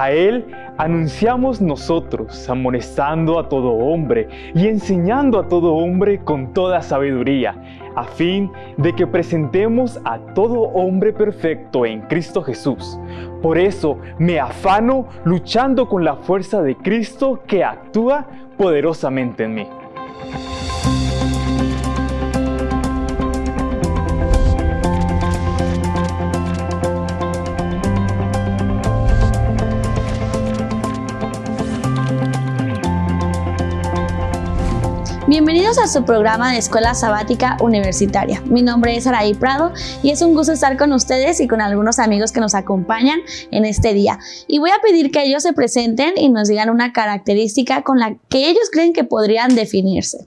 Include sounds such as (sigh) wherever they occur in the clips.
A Él anunciamos nosotros, amonestando a todo hombre y enseñando a todo hombre con toda sabiduría, a fin de que presentemos a todo hombre perfecto en Cristo Jesús. Por eso me afano luchando con la fuerza de Cristo que actúa poderosamente en mí. Bienvenidos a su programa de Escuela Sabática Universitaria. Mi nombre es Araí Prado y es un gusto estar con ustedes y con algunos amigos que nos acompañan en este día. Y voy a pedir que ellos se presenten y nos digan una característica con la que ellos creen que podrían definirse.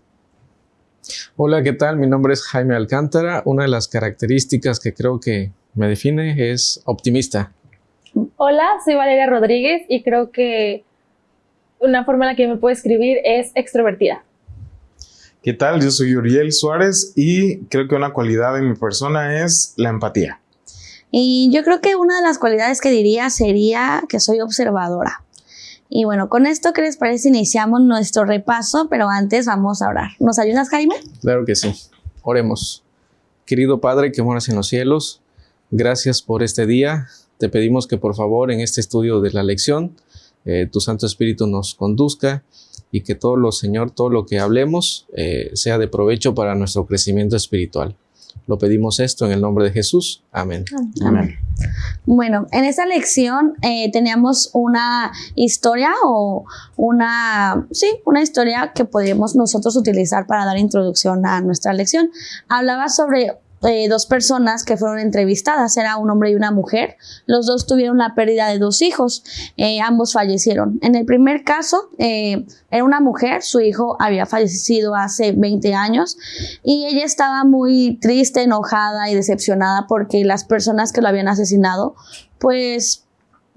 Hola, ¿qué tal? Mi nombre es Jaime Alcántara. Una de las características que creo que me define es optimista. Hola, soy Valeria Rodríguez y creo que una forma en la que me puedo escribir es extrovertida. ¿Qué tal? Yo soy Uriel Suárez y creo que una cualidad de mi persona es la empatía. Y yo creo que una de las cualidades que diría sería que soy observadora. Y bueno, con esto, ¿qué les parece? Iniciamos nuestro repaso, pero antes vamos a orar. ¿Nos ayudas, Jaime? Claro que sí. Oremos. Querido Padre que moras en los cielos, gracias por este día. Te pedimos que por favor en este estudio de la lección, eh, tu Santo Espíritu nos conduzca y que todo lo, Señor, todo lo que hablemos eh, sea de provecho para nuestro crecimiento espiritual. Lo pedimos esto en el nombre de Jesús. Amén. Amén. Bueno, en esta lección eh, teníamos una historia o una, sí, una historia que podemos nosotros utilizar para dar introducción a nuestra lección. Hablaba sobre eh, dos personas que fueron entrevistadas, era un hombre y una mujer. Los dos tuvieron la pérdida de dos hijos, eh, ambos fallecieron. En el primer caso, eh, era una mujer, su hijo había fallecido hace 20 años y ella estaba muy triste, enojada y decepcionada porque las personas que lo habían asesinado, pues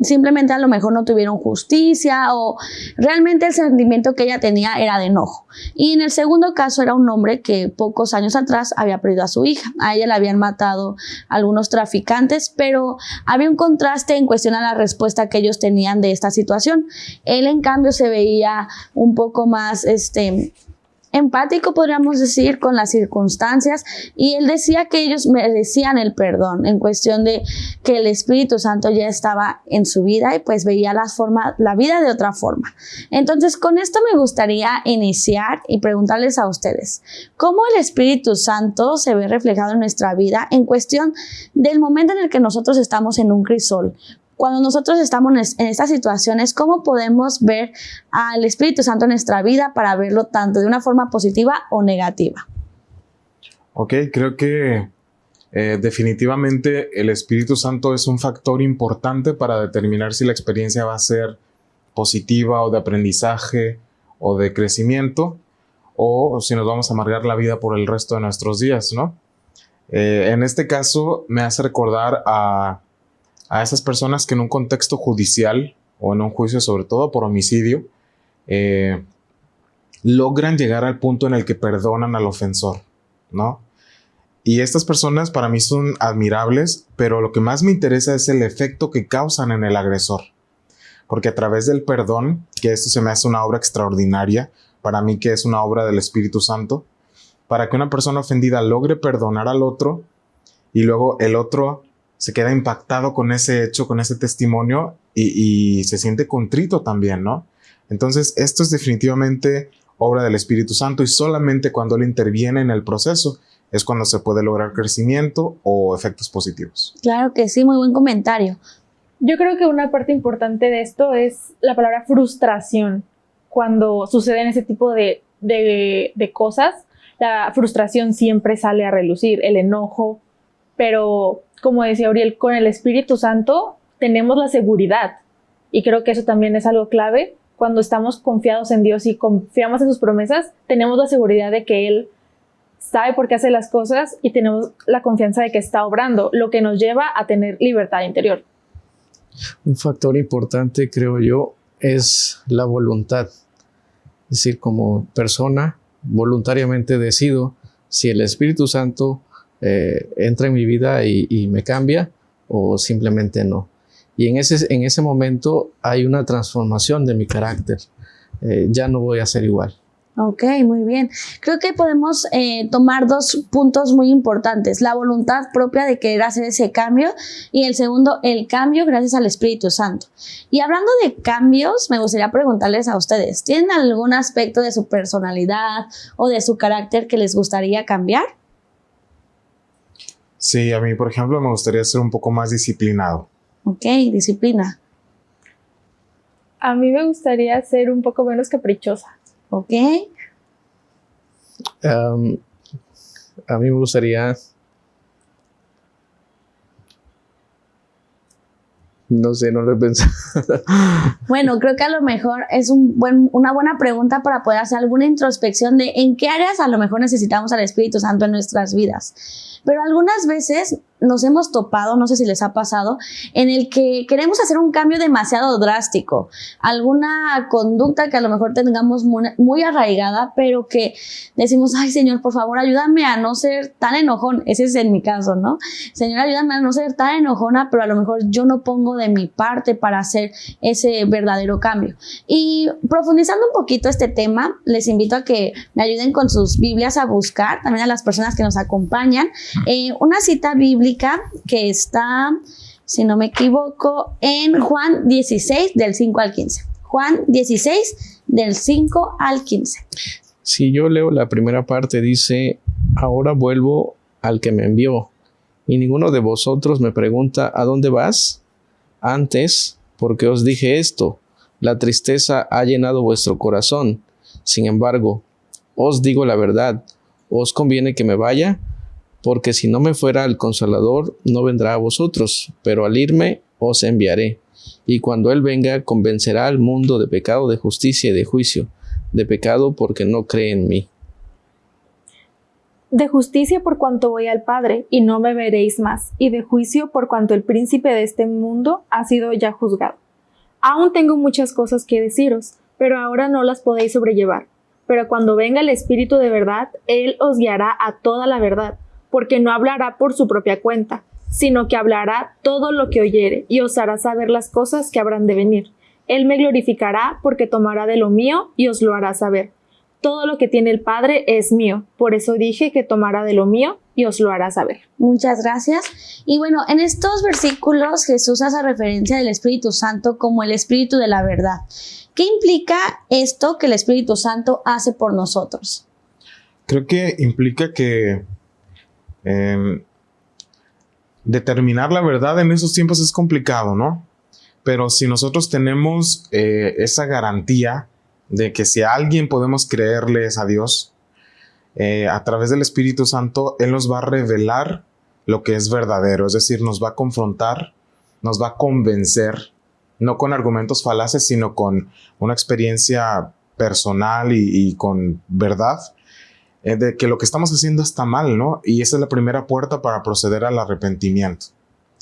simplemente a lo mejor no tuvieron justicia o realmente el sentimiento que ella tenía era de enojo. Y en el segundo caso era un hombre que pocos años atrás había perdido a su hija. A ella la habían matado algunos traficantes, pero había un contraste en cuestión a la respuesta que ellos tenían de esta situación. Él en cambio se veía un poco más este empático, podríamos decir, con las circunstancias y él decía que ellos merecían el perdón en cuestión de que el Espíritu Santo ya estaba en su vida y pues veía la, forma, la vida de otra forma. Entonces, con esto me gustaría iniciar y preguntarles a ustedes, ¿cómo el Espíritu Santo se ve reflejado en nuestra vida en cuestión del momento en el que nosotros estamos en un crisol? Cuando nosotros estamos en estas situaciones, ¿cómo podemos ver al Espíritu Santo en nuestra vida para verlo tanto de una forma positiva o negativa? Ok, creo que eh, definitivamente el Espíritu Santo es un factor importante para determinar si la experiencia va a ser positiva o de aprendizaje o de crecimiento o si nos vamos a amargar la vida por el resto de nuestros días, ¿no? Eh, en este caso me hace recordar a a esas personas que en un contexto judicial o en un juicio, sobre todo por homicidio, eh, logran llegar al punto en el que perdonan al ofensor, ¿no? Y estas personas para mí son admirables, pero lo que más me interesa es el efecto que causan en el agresor. Porque a través del perdón, que esto se me hace una obra extraordinaria, para mí que es una obra del Espíritu Santo, para que una persona ofendida logre perdonar al otro y luego el otro se queda impactado con ese hecho, con ese testimonio y, se siente contrito también, ¿no? Entonces, esto es definitivamente obra del Espíritu Santo y solamente cuando Él interviene en el proceso es cuando se puede lograr crecimiento o efectos positivos. Claro que sí, muy buen comentario. Yo creo que una parte importante de esto es la palabra frustración. Cuando suceden ese tipo de, de cosas, la frustración siempre sale a relucir, el enojo, pero como decía Uriel, con el Espíritu Santo tenemos la seguridad. Y creo que eso también es algo clave. Cuando estamos confiados en Dios y confiamos en sus promesas, tenemos la seguridad de que Él sabe por qué hace las cosas y tenemos la confianza de que está obrando, lo que nos lleva a tener libertad interior. Un factor importante, creo yo, es la voluntad. Es decir, como persona, voluntariamente decido si el Espíritu Santo eh, entra en mi vida y, me cambia o simplemente no. Y en ese, en ese momento hay una transformación de mi carácter. Eh, ya no voy a ser igual. Ok, muy bien. Creo que podemos eh, tomar dos puntos muy importantes. La voluntad propia de querer hacer ese cambio y el segundo, el cambio gracias al Espíritu Santo. Y hablando de cambios, me gustaría preguntarles a ustedes, ¿tienen algún aspecto de su personalidad o de su carácter que les gustaría cambiar? Sí, a mí, por ejemplo, me gustaría ser un poco más disciplinado. Ok, disciplina. A mí me gustaría ser un poco menos caprichosa. Ok. Um, a mí me gustaría... No sé, no lo he pensado. (laughs) Bueno, creo que a lo mejor es un buen, una buena pregunta para poder hacer alguna introspección de en qué áreas a lo mejor necesitamos al Espíritu Santo en nuestras vidas. Pero algunas veces nos hemos topado, no sé si les ha pasado, en el que queremos hacer un cambio demasiado drástico, alguna conducta que a lo mejor tengamos muy, arraigada, pero que decimos, ay Señor, por favor, ayúdame a no ser tan enojón. Ese es en mi caso, ¿no? Señor, ayúdame a no ser tan enojona, pero a lo mejor yo no pongo de mi parte para hacer ese verdadero cambio. Y profundizando un poquito este tema, les invito a que me ayuden con sus Biblias a buscar, también a las personas que nos acompañan, eh, una cita bíblica que está, si no me equivoco, en Juan 16 del 5 al 15. Juan 16 del 5 al 15. Si yo leo la primera parte, dice, ahora vuelvo al que me envió, y ninguno de vosotros me pregunta, ¿a dónde vas? Antes, porque os dije esto, la tristeza ha llenado vuestro corazón. Sin embargo, os digo la verdad, os conviene que me vaya, porque si no me fuera el consolador, no vendrá a vosotros, pero al irme os enviaré. Y cuando Él venga, convencerá al mundo de pecado, de justicia y de juicio, de pecado porque no cree en mí. De justicia por cuanto voy al Padre, y no me veréis más, y de juicio por cuanto el príncipe de este mundo ha sido ya juzgado. Aún tengo muchas cosas que deciros, pero ahora no las podéis sobrellevar. Pero cuando venga el Espíritu de verdad, Él os guiará a toda la verdad porque no hablará por su propia cuenta, sino que hablará todo lo que oyere y os hará saber las cosas que habrán de venir. Él me glorificará porque tomará de lo mío y os lo hará saber. Todo lo que tiene el Padre es mío, por eso dije que tomará de lo mío y os lo hará saber. Muchas gracias. Y bueno, en estos versículos Jesús hace referencia del Espíritu Santo como el Espíritu de la verdad. ¿Qué implica esto que el Espíritu Santo hace por nosotros? Creo que implica que Em, determinar la verdad en esos tiempos es complicado, ¿no? Pero si nosotros tenemos eh, esa garantía de que si a alguien podemos creerles a Dios, eh, a través del Espíritu Santo, Él nos va a revelar lo que es verdadero, es decir, nos va a confrontar, nos va a convencer, no con argumentos falaces, sino con una experiencia personal y con verdad eh, de que lo que estamos haciendo está mal, ¿no? Y esa es la primera puerta para proceder al arrepentimiento.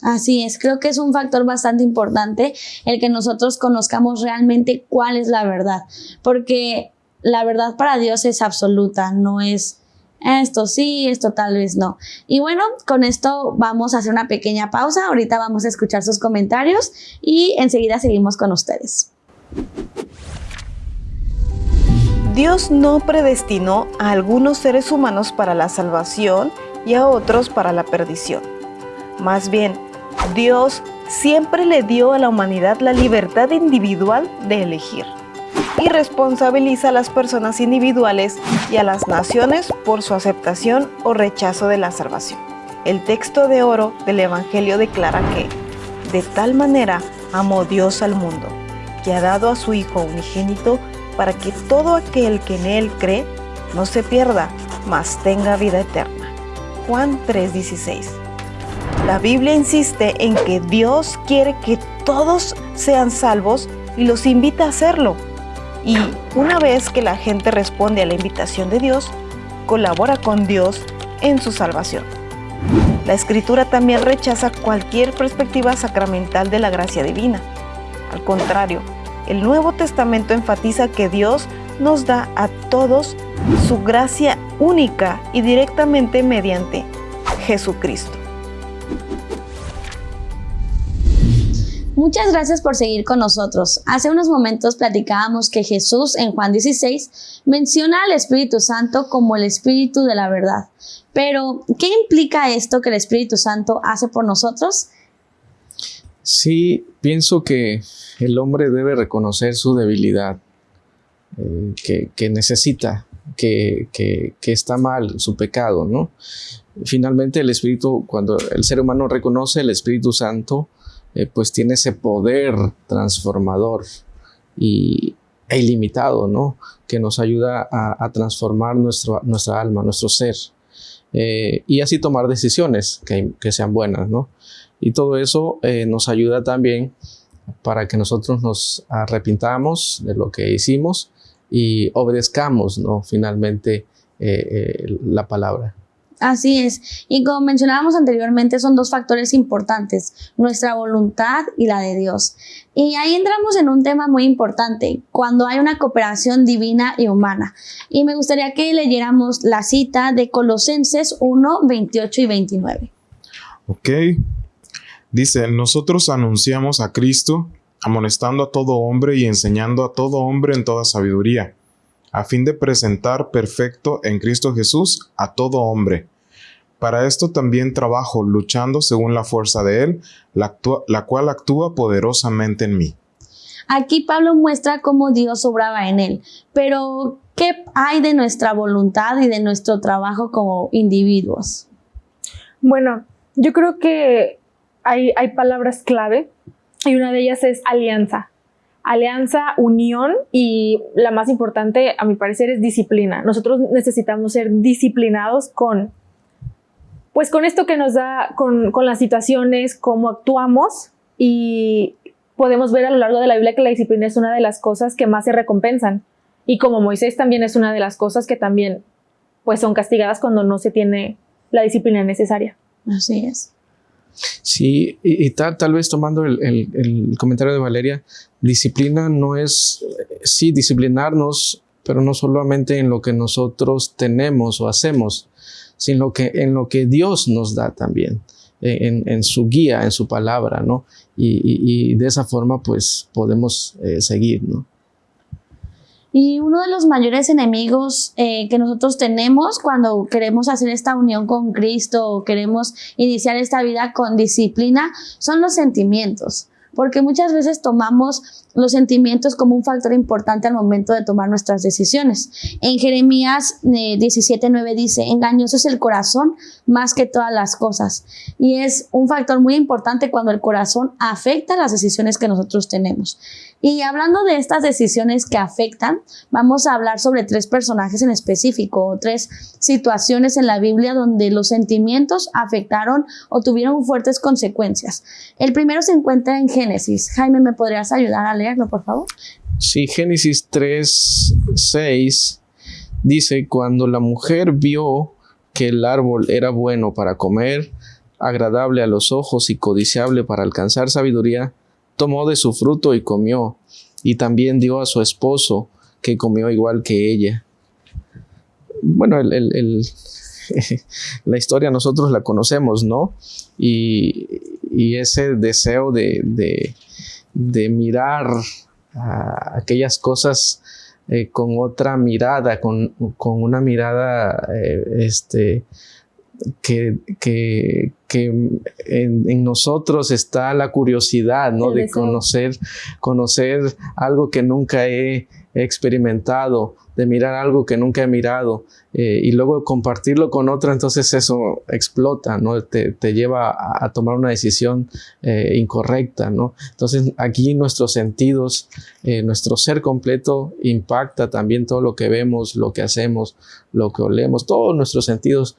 Así es, creo que es un factor bastante importante el que nosotros conozcamos realmente cuál es la verdad, porque la verdad para Dios es absoluta, no es esto sí, esto tal vez no. Y bueno, con esto vamos a hacer una pequeña pausa, ahorita vamos a escuchar sus comentarios y enseguida seguimos con ustedes. Dios no predestinó a algunos seres humanos para la salvación y a otros para la perdición. Más bien, Dios siempre le dio a la humanidad la libertad individual de elegir y responsabiliza a las personas individuales y a las naciones por su aceptación o rechazo de la salvación. El texto de oro del Evangelio declara que, de tal manera amó Dios al mundo, que ha dado a su Hijo unigénito para que todo aquel que en Él cree no se pierda, mas tenga vida eterna. Juan 3:16. La Biblia insiste en que Dios quiere que todos sean salvos y los invita a hacerlo. Y una vez que la gente responde a la invitación de Dios, colabora con Dios en su salvación. La escritura también rechaza cualquier perspectiva sacramental de la gracia divina. Al contrario, el Nuevo Testamento enfatiza que Dios nos da a todos su gracia única y directamente mediante Jesucristo. Muchas gracias por seguir con nosotros. Hace unos momentos platicábamos que Jesús en Juan 16 menciona al Espíritu Santo como el Espíritu de la verdad. Pero, ¿qué implica esto que el Espíritu Santo hace por nosotros? Sí, pienso que el hombre debe reconocer su debilidad, eh, que, necesita, que, está mal, su pecado, ¿no? Finalmente el Espíritu, cuando el ser humano reconoce el Espíritu Santo, eh, pues tiene ese poder transformador y, e ilimitado, ¿no? Que nos ayuda a, transformar nuestra alma, nuestro ser. Eh, y así tomar decisiones que, sean buenas, ¿no? Y todo eso eh, nos ayuda también para que nosotros nos arrepintamos de lo que hicimos y obedezcamos, ¿no? Finalmente la palabra. Así es. Y como mencionábamos anteriormente, son dos factores importantes, nuestra voluntad y la de Dios. Y ahí entramos en un tema muy importante, cuando hay una cooperación divina y humana. Y me gustaría que leyéramos la cita de Colosenses 1, 28 y 29. Ok. Dice, nosotros anunciamos a Cristo, amonestando a todo hombre y enseñando a todo hombre en toda sabiduría a fin de presentar perfecto en Cristo Jesús a todo hombre. Para esto también trabajo luchando según la fuerza de Él, la, cual actúa poderosamente en mí. Aquí Pablo muestra cómo Dios obraba en él, pero ¿qué hay de nuestra voluntad y de nuestro trabajo como individuos? Bueno, yo creo que hay, palabras clave y una de ellas es alianza alianza, unión y la más importante, a mi parecer, es disciplina. Nosotros necesitamos ser disciplinados con, pues con esto que nos da, con, las situaciones, cómo actuamos y podemos ver a lo largo de la Biblia que la disciplina es una de las cosas que más se recompensan. Y como Moisés también es una de las cosas que también pues son castigadas cuando no se tiene la disciplina necesaria. Así es. Sí, y, tal, tal vez tomando el, comentario de Valeria, disciplina no es, sí, disciplinarnos, pero no solamente en lo que nosotros tenemos o hacemos, sino que en lo que Dios nos da también, en, su guía, en su palabra, ¿no? Y, de esa forma, pues, podemos eh, seguir, ¿no? Y uno de los mayores enemigos eh, que nosotros tenemos cuando queremos hacer esta unión con Cristo o queremos iniciar esta vida con disciplina son los sentimientos porque muchas veces tomamos los sentimientos como un factor importante al momento de tomar nuestras decisiones. En Jeremías 17:9 eh, dice, engañoso es el corazón más que todas las cosas. Y es un factor muy importante cuando el corazón afecta las decisiones que nosotros tenemos. Y hablando de estas decisiones que afectan, vamos a hablar sobre tres personajes en específico, tres situaciones en la Biblia donde los sentimientos afectaron o tuvieron fuertes consecuencias. El primero se encuentra en Génesis. Jaime, ¿me podrías ayudar a leerlo, por favor? Sí, Génesis 3, 6 dice, cuando la mujer vio que el árbol era bueno para comer, agradable a los ojos y codiciable para alcanzar sabiduría, tomó de su fruto y comió, y también dio a su esposo, que comió igual que ella. Bueno, (laughs) la historia nosotros la conocemos, ¿no? Y, ese deseo de, mirar a aquellas cosas eh, con otra mirada, con, una mirada eh, este, que, que, en, nosotros está la curiosidad, ¿no? de conocer, conocer algo que nunca he experimentado, de mirar algo que nunca he mirado eh, y luego compartirlo con otro, entonces eso explota, ¿no? Te, lleva a, tomar una decisión eh, incorrecta, ¿no? Entonces aquí nuestros sentidos, eh, nuestro ser completo impacta también todo lo que vemos, lo que hacemos, lo que olemos, todos nuestros sentidos,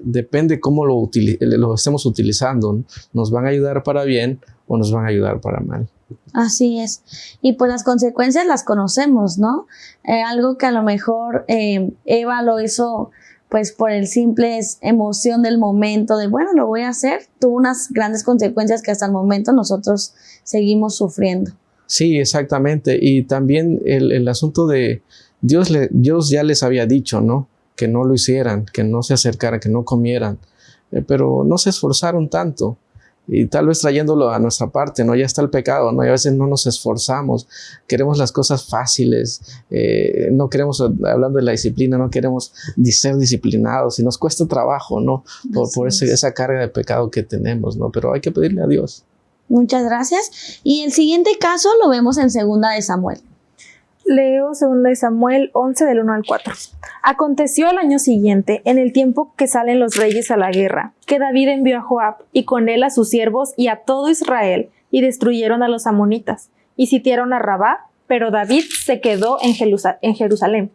depende cómo lo, lo estemos utilizando, nos van a ayudar para bien o nos van a ayudar para mal. Así es. Y pues las consecuencias las conocemos, ¿no? Eh, algo que a lo mejor eh, Eva lo hizo pues por el simple emoción del momento de, bueno, lo voy a hacer, tuvo unas grandes consecuencias que hasta el momento nosotros seguimos sufriendo. Sí, exactamente. Y también el, asunto de Dios, le, Dios ya les había dicho, ¿no? Que no lo hicieran, que no se acercaran, que no comieran, eh, pero no se esforzaron tanto y tal vez trayéndolo a nuestra parte, ¿no? Ya está el pecado, ¿no? Y a veces no nos esforzamos, queremos las cosas fáciles, eh, no queremos, hablando de la disciplina, no queremos ser disciplinados y nos cuesta trabajo, ¿no? Por, por esa carga de pecado que tenemos, ¿no? Pero hay que pedirle a Dios. Muchas gracias. Y el siguiente caso lo vemos en segunda de Samuel. Leo 2 Samuel 11 del 1 al 4. Aconteció al año siguiente, en el tiempo que salen los reyes a la guerra, que David envió a Joab y con él a sus siervos y a todo Israel, y destruyeron a los amonitas, y sitiaron a Rabá, pero David se quedó en, Jerusalén.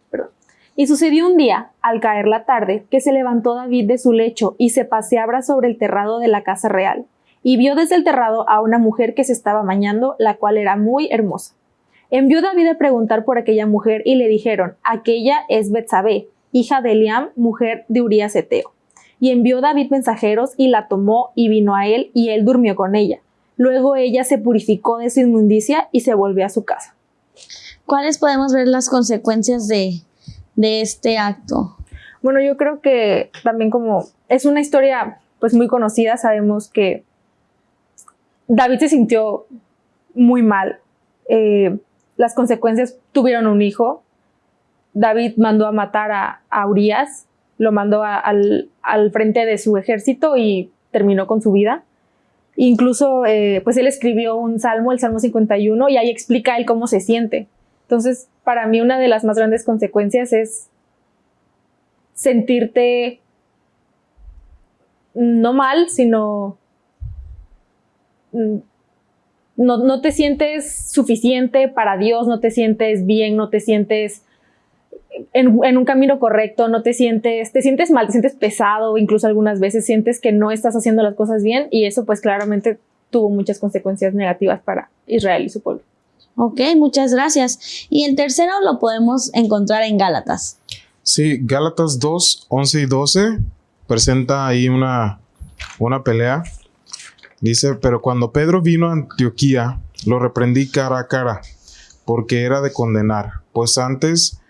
Y sucedió un día, al caer la tarde, que se levantó David de su lecho y se paseaba sobre el terrado de la casa real, y vio desde el terrado a una mujer que se estaba bañando, la cual era muy hermosa. Envió David a preguntar por aquella mujer y le dijeron, aquella es Betsabé, hija de Eliam, mujer de Urías Eteo. Y envió David mensajeros y la tomó y vino a él y él durmió con ella. Luego ella se purificó de su inmundicia y se volvió a su casa. ¿Cuáles podemos ver las consecuencias de, de este acto? Bueno, yo creo que también como es una historia pues muy conocida, sabemos que David se sintió muy mal. Eh, las consecuencias tuvieron un hijo. David mandó a matar a, a Urias, lo mandó al, frente de su ejército y terminó con su vida. Incluso, eh, pues él escribió un salmo, el Salmo 51, y ahí explica él cómo se siente. Entonces, para mí una de las más grandes consecuencias es sentirte no mal, sino mm, no, te sientes suficiente para Dios, no te sientes bien, no te sientes en, un camino correcto, no te sientes, te sientes mal, te sientes pesado, incluso algunas veces sientes que no estás haciendo las cosas bien y eso pues claramente tuvo muchas consecuencias negativas para Israel y su pueblo. Ok, muchas gracias. Y el tercero lo podemos encontrar en Gálatas. Sí, Gálatas 2, 11 y 12 presenta ahí una, una pelea Dice, pero cuando Pedro vino a Antioquía, lo reprendí cara a cara, porque era de condenar, pues antes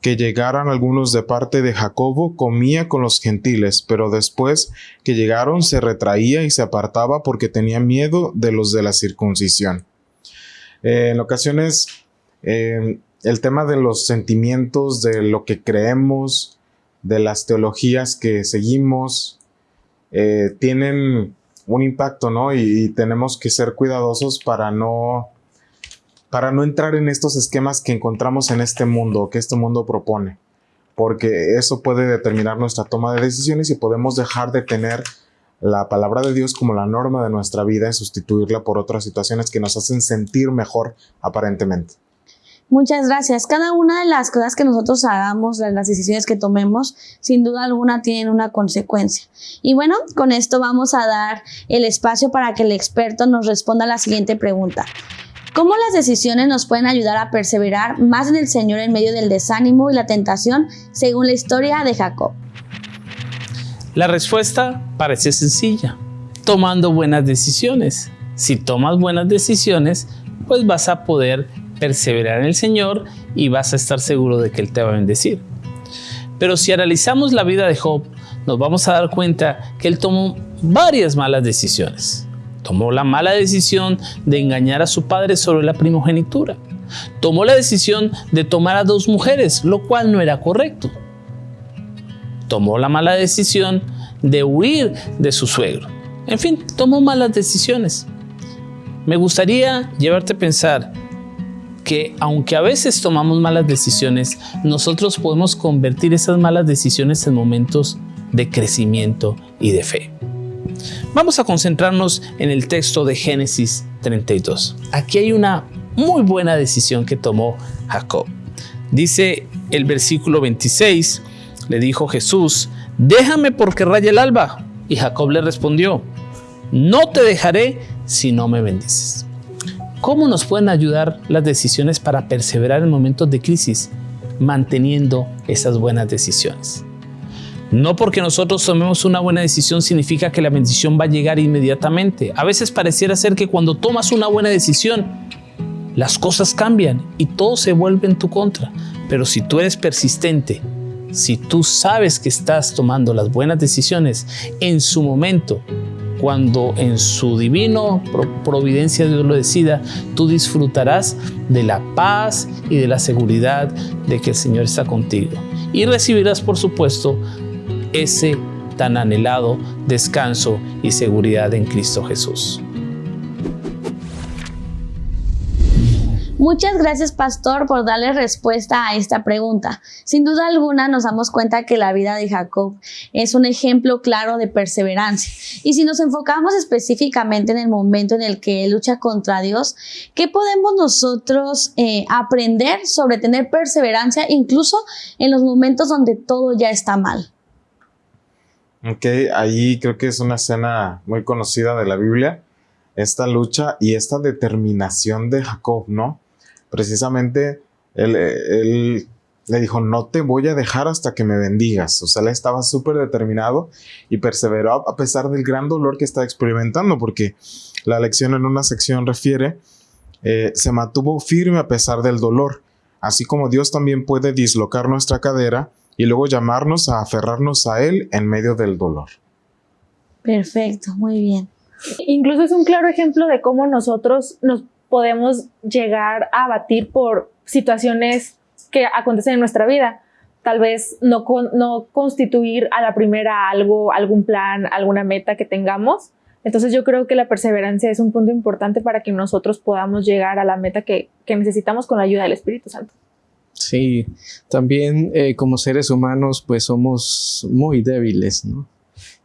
que llegaran algunos de parte de Jacobo, comía con los gentiles, pero después que llegaron se retraía y se apartaba porque tenía miedo de los de la circuncisión. Eh, en ocasiones, eh, el tema de los sentimientos, de lo que creemos, de las teologías que seguimos, eh, tienen un impacto, ¿no? Y, tenemos que ser cuidadosos para no, para no entrar en estos esquemas que encontramos en este mundo, que este mundo propone, porque eso puede determinar nuestra toma de decisiones y podemos dejar de tener la palabra de Dios como la norma de nuestra vida y sustituirla por otras situaciones que nos hacen sentir mejor aparentemente. Muchas gracias. Cada una de las cosas que nosotros hagamos, las decisiones que tomemos, sin duda alguna tienen una consecuencia. Y bueno, con esto vamos a dar el espacio para que el experto nos responda la siguiente pregunta. ¿Cómo las decisiones nos pueden ayudar a perseverar más en el Señor en medio del desánimo y la tentación, según la historia de Jacob? La respuesta parece sencilla, tomando buenas decisiones. Si tomas buenas decisiones, pues vas a poder perseverar en el Señor y vas a estar seguro de que Él te va a bendecir. Pero si analizamos la vida de Job, nos vamos a dar cuenta que él tomó varias malas decisiones. Tomó la mala decisión de engañar a su padre sobre la primogenitura. Tomó la decisión de tomar a dos mujeres, lo cual no era correcto. Tomó la mala decisión de huir de su suegro. En fin, tomó malas decisiones. Me gustaría llevarte a pensar que aunque a veces tomamos malas decisiones, nosotros podemos convertir esas malas decisiones en momentos de crecimiento y de fe. Vamos a concentrarnos en el texto de Génesis 32. Aquí hay una muy buena decisión que tomó Jacob. Dice el versículo 26, le dijo Jesús, déjame porque raya el alba. Y Jacob le respondió, no te dejaré si no me bendices. ¿Cómo nos pueden ayudar las decisiones para perseverar en momentos de crisis? Manteniendo esas buenas decisiones. No porque nosotros tomemos una buena decisión significa que la bendición va a llegar inmediatamente. A veces pareciera ser que cuando tomas una buena decisión, las cosas cambian y todo se vuelve en tu contra. Pero si tú eres persistente, si tú sabes que estás tomando las buenas decisiones en su momento, cuando en su divino providencia Dios lo decida, tú disfrutarás de la paz y de la seguridad de que el Señor está contigo. Y recibirás, por supuesto, ese tan anhelado descanso y seguridad en Cristo Jesús. Muchas gracias, Pastor, por darle respuesta a esta pregunta. Sin duda alguna nos damos cuenta que la vida de Jacob es un ejemplo claro de perseverancia. Y si nos enfocamos específicamente en el momento en el que lucha contra Dios, ¿qué podemos nosotros eh, aprender sobre tener perseverancia incluso en los momentos donde todo ya está mal? Ok, ahí creo que es una escena muy conocida de la Biblia, esta lucha y esta determinación de Jacob, ¿no? Precisamente él, le dijo, no te voy a dejar hasta que me bendigas. O sea, él estaba súper determinado y perseveró a pesar del gran dolor que estaba experimentando, porque la lección en una sección refiere, eh, se mantuvo firme a pesar del dolor, así como Dios también puede dislocar nuestra cadera y luego llamarnos a aferrarnos a Él en medio del dolor. Perfecto, muy bien. Incluso es un claro ejemplo de cómo nosotros nos podemos llegar a abatir por situaciones que acontecen en nuestra vida. Tal vez no, no constituir a la primera algo, algún plan, alguna meta que tengamos. Entonces yo creo que la perseverancia es un punto importante para que nosotros podamos llegar a la meta que, necesitamos con la ayuda del Espíritu Santo. Sí, también eh, como seres humanos pues somos muy débiles, ¿no?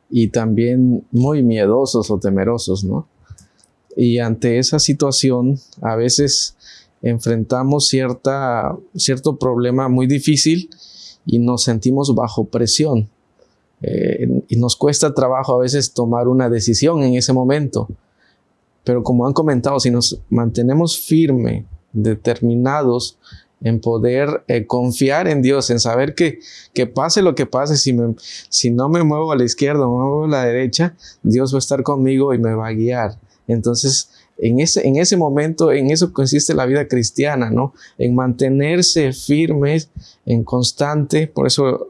Y también muy miedosos o temerosos, ¿no? Y ante esa situación, a veces enfrentamos cierta, cierto problema muy difícil y nos sentimos bajo presión. Eh, y nos cuesta trabajo a veces tomar una decisión en ese momento. Pero como han comentado, si nos mantenemos firmes, determinados en poder eh, confiar en Dios, en saber que, que pase lo que pase, si, me, si no me muevo a la izquierda me muevo a la derecha, Dios va a estar conmigo y me va a guiar. Entonces, en ese, en ese momento, en eso consiste la vida cristiana, ¿no? En mantenerse firmes, en constante, por eso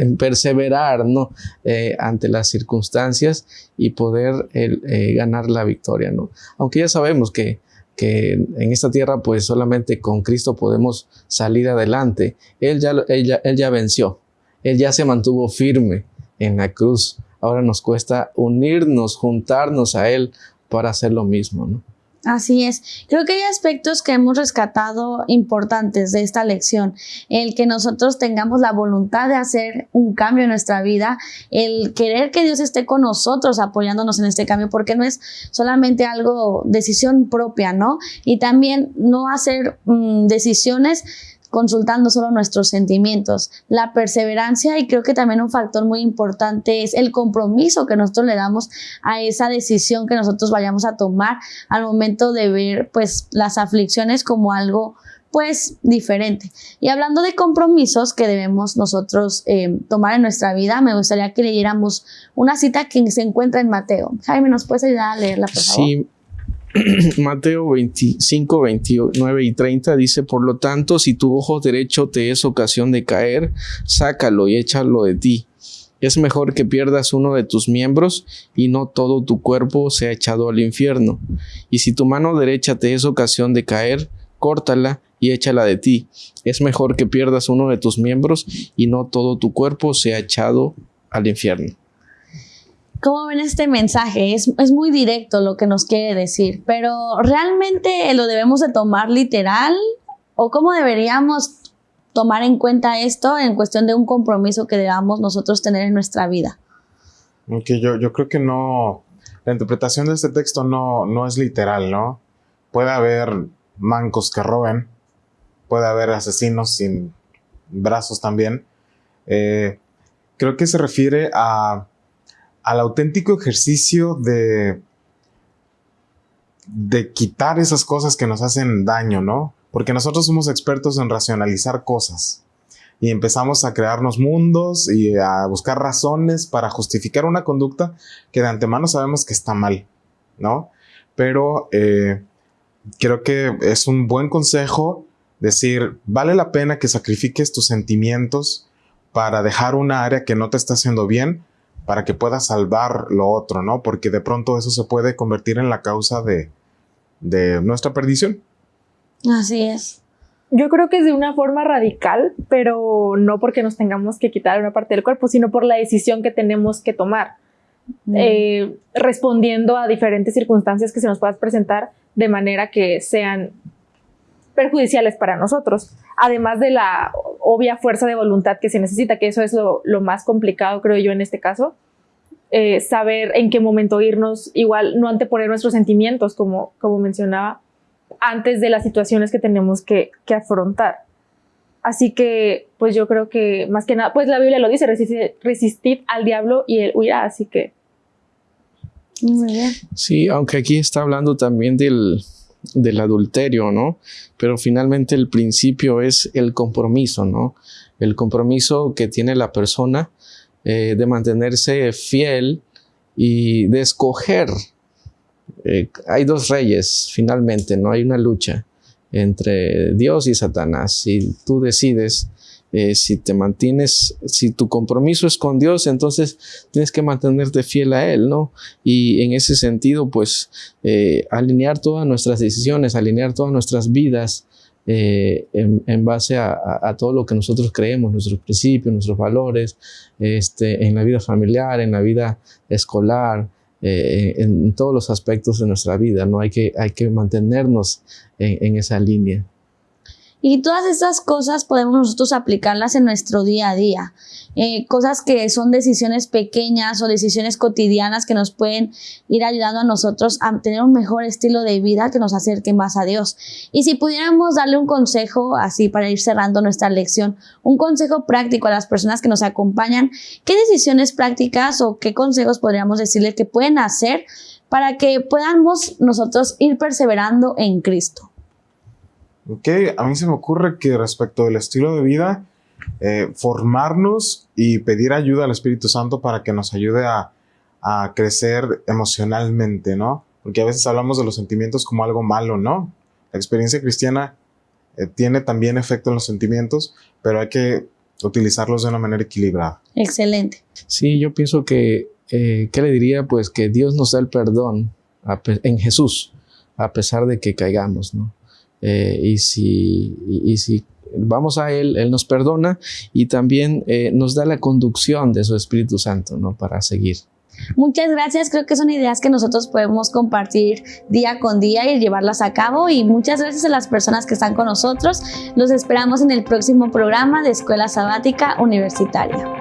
en perseverar, ¿no? Eh, ante las circunstancias y poder eh, ganar la victoria, ¿no? Aunque ya sabemos que, que en esta tierra, pues solamente con Cristo podemos salir adelante. Él ya, él él ya venció, Él ya se mantuvo firme en la cruz. Ahora nos cuesta unirnos, juntarnos a Él para hacer lo mismo, ¿no? Así es. Creo que hay aspectos que hemos rescatado importantes de esta lección. El que nosotros tengamos la voluntad de hacer un cambio en nuestra vida, el querer que Dios esté con nosotros apoyándonos en este cambio, porque no es solamente algo, decisión propia, ¿no? Y también no hacer mm, decisiones consultando solo nuestros sentimientos, la perseverancia y creo que también un factor muy importante es el compromiso que nosotros le damos a esa decisión que nosotros vayamos a tomar al momento de ver pues las aflicciones como algo pues diferente. Y hablando de compromisos que debemos nosotros eh, tomar en nuestra vida, me gustaría que leyéramos una cita que se encuentra en Mateo. Jaime, ¿nos puedes ayudar a leerla, por favor? Sí, (clears throat) Mateo 25, 29 y 30 dice, por lo tanto, si tu ojo derecho te es ocasión de caer, sácalo y échalo de ti. Es mejor que pierdas uno de tus miembros y no todo tu cuerpo sea echado al infierno. Y si tu mano derecha te es ocasión de caer, córtala y échala de ti. Es mejor que pierdas uno de tus miembros y no todo tu cuerpo sea echado al infierno. ¿Cómo ven este mensaje? Es, muy directo lo que nos quiere decir, pero ¿realmente lo debemos de tomar literal? ¿O cómo deberíamos tomar en cuenta esto en cuestión de un compromiso que debamos nosotros tener en nuestra vida? Okay, yo, yo creo que no, la interpretación de este texto no, no es literal, ¿no? Puede haber mancos que roben, puede haber asesinos sin brazos también. Eh, creo que se refiere a al auténtico ejercicio de, de quitar esas cosas que nos hacen daño, ¿no? Porque nosotros somos expertos en racionalizar cosas y empezamos a crearnos mundos y a buscar razones para justificar una conducta que de antemano sabemos que está mal, ¿no? Pero eh, creo que es un buen consejo decir, vale la pena que sacrifiques tus sentimientos para dejar una área que no te está haciendo bien para que pueda salvar lo otro, ¿no? Porque de pronto eso se puede convertir en la causa de, de nuestra perdición. Así es. Yo creo que es de una forma radical, pero no porque nos tengamos que quitar una parte del cuerpo, sino por la decisión que tenemos que tomar, Mm. eh, respondiendo a diferentes circunstancias que se nos puedan presentar de manera que sean perjudiciales para nosotros, además de la obvia fuerza de voluntad que se necesita, que eso es lo, lo más complicado, creo yo, en este caso, eh, saber en qué momento irnos, igual no anteponer nuestros sentimientos, como, como mencionaba, antes de las situaciones que tenemos que, que afrontar. Así que, pues yo creo que más que nada, pues la Biblia lo dice, resistid, resistid al diablo y él huirá, así que Muy bien. Sí, aunque aquí está hablando también del, del adulterio, ¿no? Pero finalmente el principio es el compromiso, ¿no? El compromiso que tiene la persona eh, de mantenerse fiel y de escoger. Eh, hay dos reyes, finalmente, ¿no? Hay una lucha entre Dios y Satanás. Si tú decides eh, si te mantienes, si tu compromiso es con Dios, entonces tienes que mantenerte fiel a Él, ¿no? Y en ese sentido, pues, eh, alinear todas nuestras decisiones, alinear todas nuestras vidas eh, en, base a, todo lo que nosotros creemos, nuestros principios, nuestros valores, este, en la vida familiar, en la vida escolar, eh, en, todos los aspectos de nuestra vida, ¿no? Hay que, hay que mantenernos en, en esa línea. Y todas estas cosas podemos nosotros aplicarlas en nuestro día a día. Eh, cosas que son decisiones pequeñas o decisiones cotidianas que nos pueden ir ayudando a nosotros a tener un mejor estilo de vida que nos acerque más a Dios. Y si pudiéramos darle un consejo así para ir cerrando nuestra lección, un consejo práctico a las personas que nos acompañan, ¿qué decisiones prácticas o qué consejos podríamos decirle que pueden hacer para que podamos nosotros ir perseverando en Cristo? Ok, a mí se me ocurre que respecto del estilo de vida, eh, formarnos y pedir ayuda al Espíritu Santo para que nos ayude a, a, crecer emocionalmente, ¿no? Porque a veces hablamos de los sentimientos como algo malo, ¿no? La experiencia cristiana eh, tiene también efecto en los sentimientos, pero hay que utilizarlos de una manera equilibrada. Excelente. Sí, yo pienso que, eh, ¿qué le diría? Pues que Dios nos da el perdón a, en Jesús, a pesar de que caigamos, ¿no? Eh, y, si, y, si vamos a Él, Él nos perdona y también eh, nos da la conducción de su Espíritu Santo ¿no? para seguir. Muchas gracias, creo que son ideas que nosotros podemos compartir día con día y llevarlas a cabo y muchas gracias a las personas que están con nosotros. Los esperamos en el próximo programa de Escuela Sabática Universitaria.